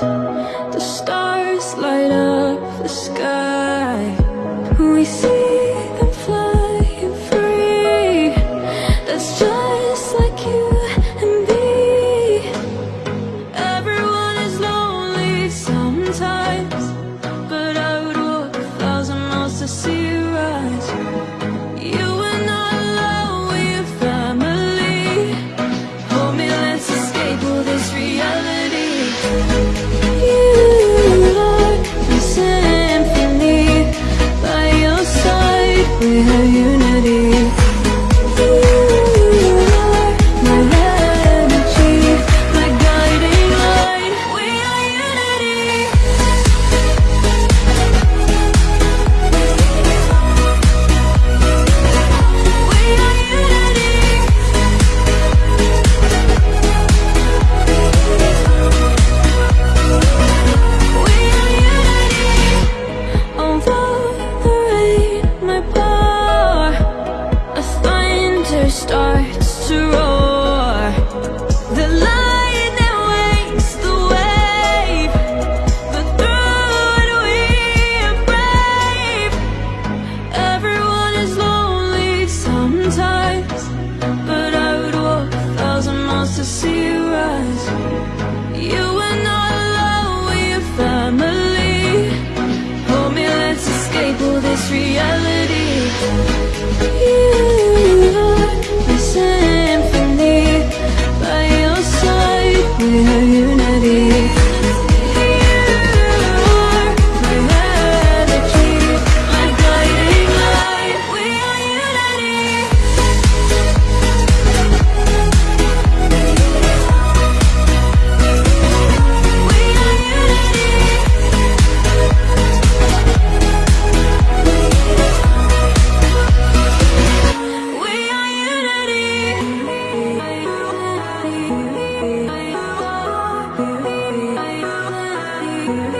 The stars light up the sky. We see to you.